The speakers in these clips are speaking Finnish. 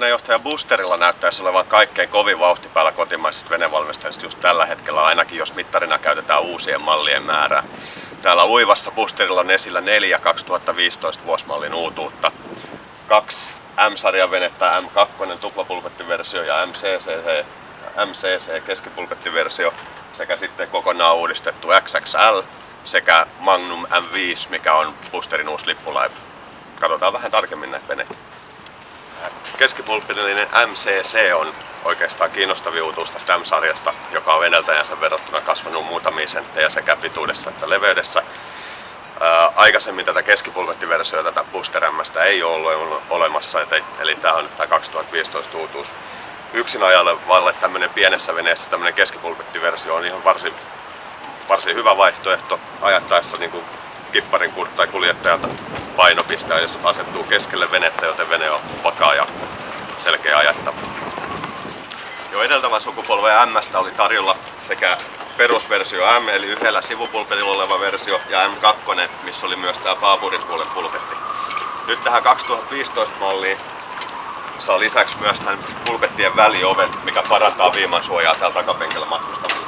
Markkinajohtaja Boosterilla näyttäisi olevan kaikkein kovin vauhti päällä kotimaisista venevalmistajista just tällä hetkellä, ainakin jos mittarina käytetään uusien mallien määrää. Täällä uivassa Boosterilla on esillä neljä 2015 vuosmallin uutuutta. Kaksi M-sarjan venettä, M2 tuplapulpettiversio ja MCC, MCC keskipulpettiversio sekä sitten kokonaan uudistettu XXL sekä Magnum M5, mikä on Boosterin uusi lippulaiva. Katsotaan vähän tarkemmin näitä veneitä. Keskipulpillinen MCC on oikeastaan kiinnostavin uutuus tästä M-sarjasta, joka on edeltäjänsä verrattuna kasvanut muutamia senttejä sekä pituudessa että leveydessä. Ää, aikaisemmin tätä keskipulvettiversiota, tätä Booster M ei ole ollut olemassa, eli tämä on nyt tämä 2015 uutuus. Yksin valle tämmöinen pienessä veneessä tämmöinen keskipulvettiversio on ihan varsin, varsin hyvä vaihtoehto ajattaessa niin kuin kipparin tai kuljettajalta painopisteen, jos asettuu keskelle venettä, joten vene on vakaa ja selkeä ajattava. Jo edeltävän sukupolven M oli tarjolla sekä perusversio M, eli yhdellä sivupulpetilla oleva versio, ja M2, missä oli myös tämä paapurin puolen pulpetti. Nyt tähän 2015 malliin saa lisäksi myös tämän pulpettien välioven, mikä parantaa viimansuojaa täällä takapenkillä matkustamalla.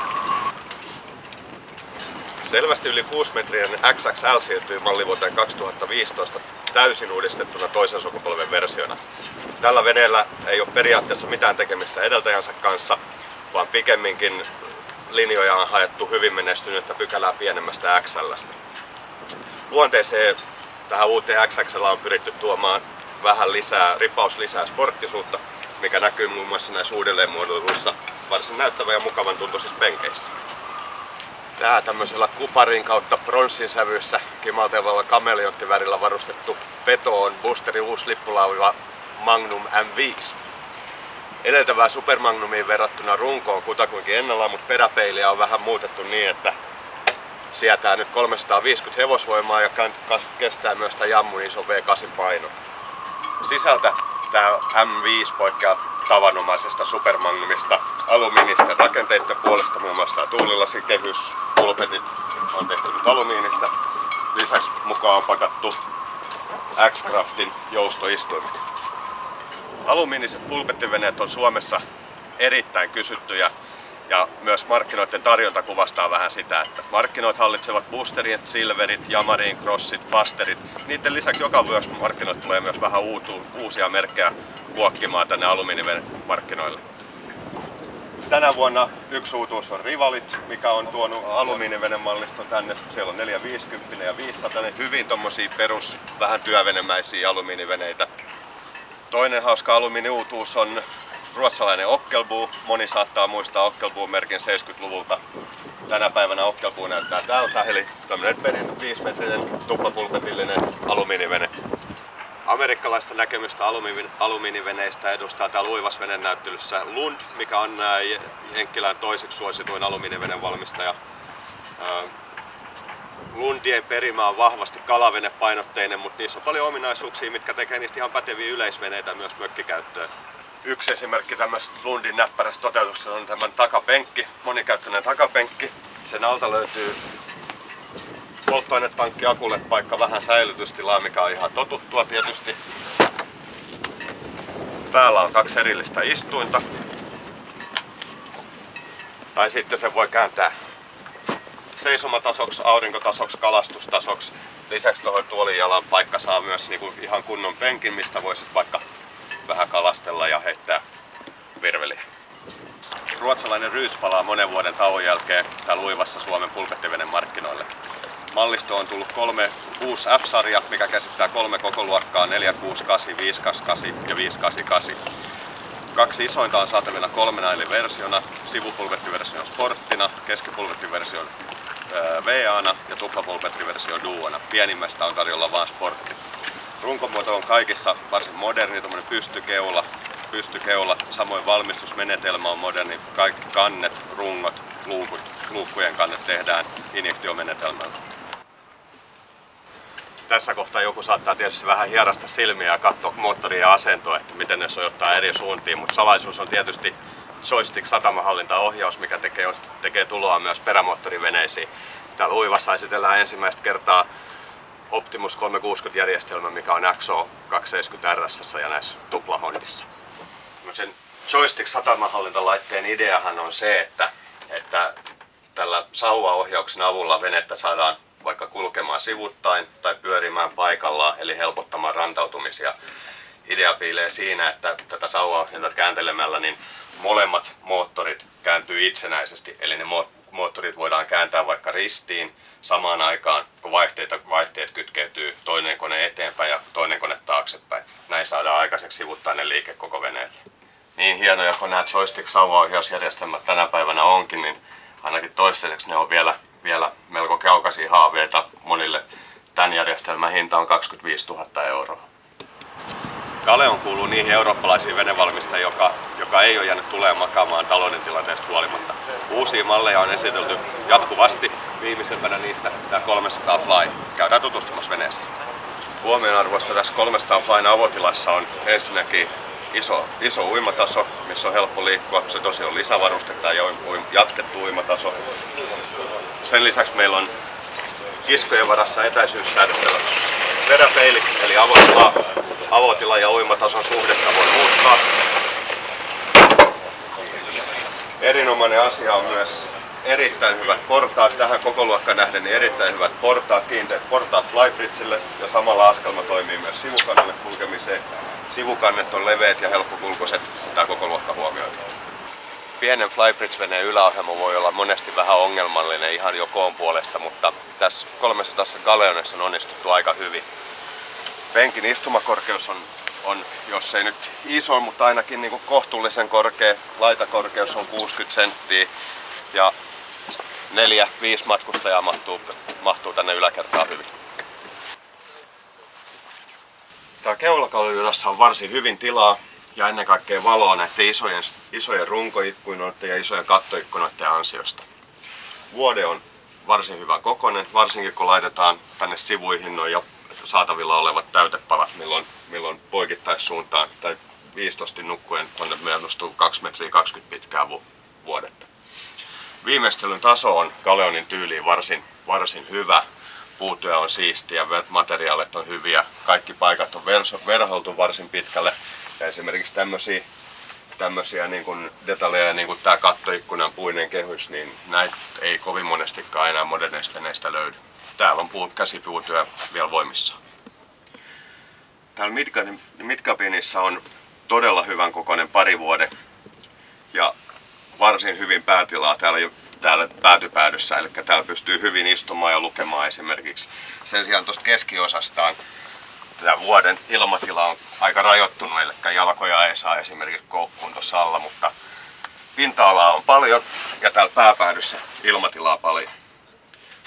Selvästi yli 6 metrien XXL siirtyi malli vuoteen 2015 täysin uudistettuna toisen sukupolven versiona. Tällä veneellä ei ole periaatteessa mitään tekemistä edeltäjänsä kanssa, vaan pikemminkin linjoja on haettu hyvin menestynyttä pykälää pienemmästä XLstä. Luonteeseen tähän uuteen XXL on pyritty tuomaan vähän lisää, ripaus lisää sporttisuutta, mikä näkyy muun muassa näissä uudelleenmuodoiluissa varsin näyttävä ja mukavan tuntuisissa penkeissä. Tää tämmöisellä kuparin kautta pronssin sävyssä kimaltevalla kameleonttivärillä varustettu peto on Boosterin uusi lippulauva Magnum M5. Edeltävää Supermagnumiin verrattuna runko on kutakuinkin ennallaan, mutta peräpeiliä on vähän muutettu niin, että sietää nyt 350 hevosvoimaa ja kestää myös tämä jammun iso V8 paino. Sisältä tämä M5 poikkeaa tavanomaisesta Supermagnumista alumiinisten rakenteiden puolesta, muun muassa tämä tuulilasikehys, pulpetit on tehty nyt alumiinista. Lisäksi mukaan on pakattu X-Craftin joustoistuimet. Alumiiniset pulpettiveneet on Suomessa erittäin kysyttyjä ja myös markkinoiden tarjonta kuvastaa vähän sitä, että markkinoit hallitsevat boosterit, silverit, jamarin, crossit, fasterit. Niiden lisäksi joka vuosi markkinoit tulee myös vähän uutu, uusia merkkejä kuokkimaan tänne alumiinimarkkinoille. Tänä vuonna yksi uutuus on Rivalit, mikä on tuonut alumiinivenemalliston tänne. Siellä on 450 ja 500, hyvin tommosia perus, vähän työvenemäisiä alumiiniveneitä. Toinen hauska alumiiniuutuus on ruotsalainen Ockelbo. Moni saattaa muistaa Ockelbo-merkin 70-luvulta. Tänä päivänä Ockelbo näyttää tältä, eli tämmöinen 5 metrinen tuplapulpetillinen alumiinivene. Amerikkalaista näkemystä alumiiniveneistä edustaa täällä uivasvenen näyttelyssä Lund, mikä on Jenkkilän toiseksi suosituin alumiinivenen valmistaja. Lundien perimä on vahvasti kalavenepainotteinen, mutta niissä on paljon ominaisuuksia, mitkä tekee niistä ihan päteviä yleisveneitä myös mökkikäyttöön. Yksi esimerkki tämmöistä Lundin näppärästä toteutuksesta on tämän takapenkki, monikäyttöinen takapenkki. Sen alta löytyy polttoainetankki akulle paikka vähän säilytystilaa, mikä on ihan totuttua tietysti. Täällä on kaksi erillistä istuinta. Tai sitten se voi kääntää seisomatasoksi, aurinkotasoksi, kalastustasoksi. Lisäksi tuohon tuolijalan paikka saa myös niinku ihan kunnon penkin, mistä voisit vaikka vähän kalastella ja heittää virveliä. Ruotsalainen Ryys palaa monen vuoden tauon jälkeen täällä uivassa Suomen pulpettivenen markkinoille. Mallisto on tullut kolme uusi F-sarja, mikä käsittää kolme koko luokkaa 468, 528 ja 588. Kaksi isointa on saatavilla kolmena eli versiona, sivupulvettiversio sporttina, keskipulvettiversio VA-na ja tuplapulvettiversio duona. Pienimmästä on tarjolla vain sportti. Runkomuoto on kaikissa varsin moderni, tuommoinen pystykeula, pystykeula, samoin valmistusmenetelmä on moderni. Kaikki kannet, rungot, luukut, luukkujen kannet tehdään injektiomenetelmällä. Tässä kohtaa joku saattaa tietysti vähän hierasta silmiä ja katsoa moottoria ja asentoa, että miten ne sojottaa eri suuntiin, mutta salaisuus on tietysti joystick satamahallintaohjaus, mikä tekee, tekee tuloa myös perämoottoriveneisiin. Täällä uivassa esitellään ensimmäistä kertaa Optimus 360 järjestelmä, mikä on XO 270 RS ja näissä tuplahondissa. Sen joystick satamahallintalaitteen ideahan on se, että, että tällä sauvaohjauksen avulla venettä saadaan vaikka kulkemaan sivuttain tai pyörimään paikallaan, eli helpottamaan rantautumisia. Idea piilee siinä, että tätä sauvaohjausta kääntelemällä niin molemmat moottorit kääntyy itsenäisesti, eli ne moottorit voidaan kääntää vaikka ristiin samaan aikaan, kun vaihteita, vaihteet kytkeytyy toinen kone eteenpäin ja toinen kone taaksepäin. Näin saadaan aikaiseksi sivuttainen liike koko veneelle. Niin hienoja kuin nämä joystick sauvaohjausjärjestelmät tänä päivänä onkin, niin ainakin toistaiseksi ne on vielä, vielä melko kaukaisia haaveita monille. Tämän järjestelmän hinta on 25 000 euroa. Galeon kuuluu niihin eurooppalaisiin venevalmistajiin, joka, joka ei ole jäänyt tulemaan makaamaan talouden tilanteesta huolimatta. Uusia malleja on esitelty jatkuvasti. Viimeisempänä niistä tämä 300 Fly. Käydään tutustumassa veneeseen. Huomionarvoista tässä 300 Flyn avotilassa on ensinnäkin iso, iso uimataso, missä on helppo liikkua. Se tosiaan on lisävarustetta ja jatkettu uimataso. Sen lisäksi meillä on kiskojen varassa etäisyyssäädöttävä peräpeili, eli avotila, avotila ja uimatason suhdetta voi muuttaa. Erinomainen asia on myös erittäin hyvät portaat. Tähän koko luokkaan nähden niin erittäin hyvät portaat, kiinteät portaat Flybridgelle ja samalla askelma toimii myös sivukannelle kulkemiseen. Sivukannet on leveät ja helppokulkuiset, tämä koko luokka huomioida. Pienen Flybridge-veneen yläohjelma voi olla monesti vähän ongelmallinen ihan jo koon puolesta, mutta tässä 300 Galeonessa on onnistuttu aika hyvin. Penkin istumakorkeus on, on jos ei nyt iso, mutta ainakin niin kuin kohtuullisen korkea. Laitakorkeus on 60 senttiä ja neljä, viisi matkustajaa mahtuu, mahtuu tänne yläkertaan hyvin. Täällä keulakalliudassa on varsin hyvin tilaa ja ennen kaikkea valoa näiden isojen, isojen runkoikkunoiden ja isojen kattoikkunoiden ansiosta. Vuode on varsin hyvä kokonen, varsinkin kun laitetaan tänne sivuihin noin saatavilla olevat täytepalat, milloin, milloin poikittaissuuntaan tai 15 nukkuen tuonne myönnustuu 2 metriä 20 pitkää vu- vuodetta. Viimeistelyn taso on Galeonin tyyliin varsin, varsin hyvä. Puutyö on siistiä, materiaalit on hyviä, kaikki paikat on verholtu varsin pitkälle. Ja esimerkiksi tämmöisiä tämmöisiä niin kuin detaljeja, niin kuin tämä kattoikkunan puinen kehys, niin näitä ei kovin monestikaan enää moderneista veneistä löydy. Täällä on puut, käsipuutyö vielä voimissaan. Täällä Midcabinissa on todella hyvän kokoinen parivuode ja varsin hyvin päätilaa täällä, täällä päätypäädyssä, eli täällä pystyy hyvin istumaan ja lukemaan esimerkiksi. Sen sijaan tuosta keskiosastaan tämä vuoden ilmatila on aika rajoittunut, eli jalkoja ei saa esimerkiksi koukkuun tuossa alla, mutta pinta-alaa on paljon ja täällä pääpäädyssä ilmatilaa paljon.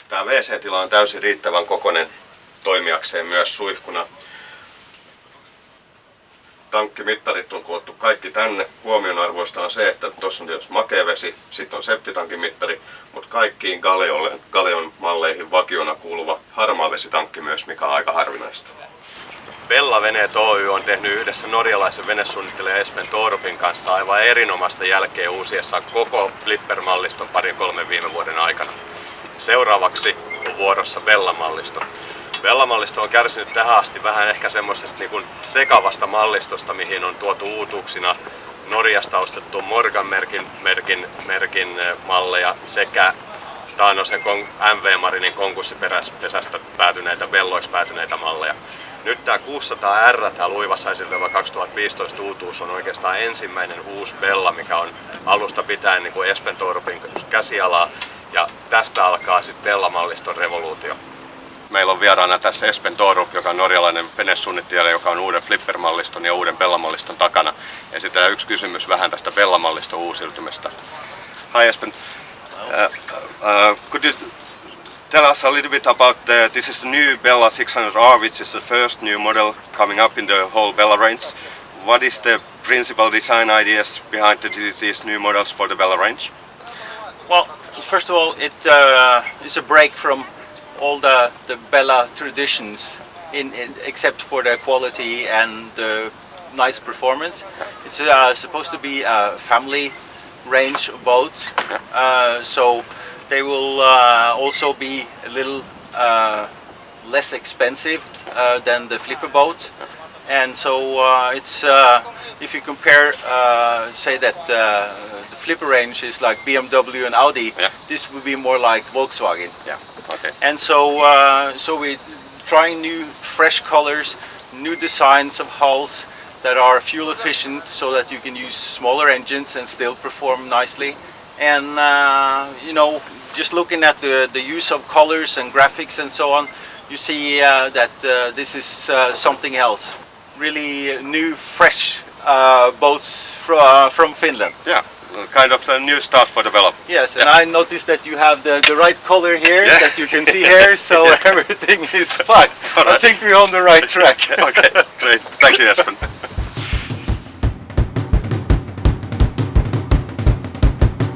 Tämä WC-tila on täysin riittävän kokoinen toimijakseen myös suihkuna tankkimittarit on koottu kaikki tänne. Huomionarvoista on se, että tuossa on tietysti makevesi, sitten on septitankimittari, mutta kaikkiin Galeon malleihin vakiona kuuluva harmaavesitankki myös, mikä on aika harvinaista. Bella Veneet Oy on tehnyt yhdessä norjalaisen venesuunnittelija Espen Torpin kanssa aivan erinomaista jälkeä uusiessaan koko Flipper-malliston parin kolmen viime vuoden aikana. Seuraavaksi on vuorossa Bella-mallisto. Vellamallisto on kärsinyt tähän asti vähän ehkä semmoisesta niin sekavasta mallistosta, mihin on tuotu uutuuksina Norjasta ostettu Morgan-merkin merkin, merkin eh, malleja sekä Taanosen MV Marinin konkurssipesästä päätyneitä, velloiksi päätyneitä malleja. Nyt tämä 600R, tämä luivassa esiteltävä 2015 uutuus, on oikeastaan ensimmäinen uusi Bella, mikä on alusta pitäen niin kuin Espen Torpin käsialaa. Ja tästä alkaa sitten Bella-malliston revoluutio. Meillä on vieraana tässä Espen Torup, joka on norjalainen venesuunnittelija, joka on uuden Flipper-malliston ja uuden Bella-malliston takana. Esitellään yksi kysymys vähän tästä Bella-malliston uusiutumista. Hi Espen. Uh, uh, could you tell us a little bit about uh, this is the new Bella 600R, which is the first new model coming up in the whole Bella range. What is the principal design ideas behind the, these new models for the Bella range? Well, first of all, it uh, is a break from all the, the Bella traditions in, in, except for the quality and the nice performance. It's uh, supposed to be a family range of boats, uh, so they will uh, also be a little uh, less expensive uh, than the flipper boat. And so uh, it's if you compare, say that flipper range is like BMW and Audi, Yeah. this would be more like Volkswagen. Yeah. Okay. And so, uh, so we trying new, fresh colors, new designs of hulls that are fuel efficient, so that you can use smaller engines and still perform nicely. And uh, you know, just looking at the the use of colors and graphics and so on, you see uh, that uh, this is uh, something else. Really new, fresh uh, boats from from Finland. Yeah. Kind of a new start for development. Yes, and I noticed that you have the, the right color here Yeah. that you can see here, so Yeah. everything is fine. All I think we're on the right track. okay. Great. Thank you, Espen.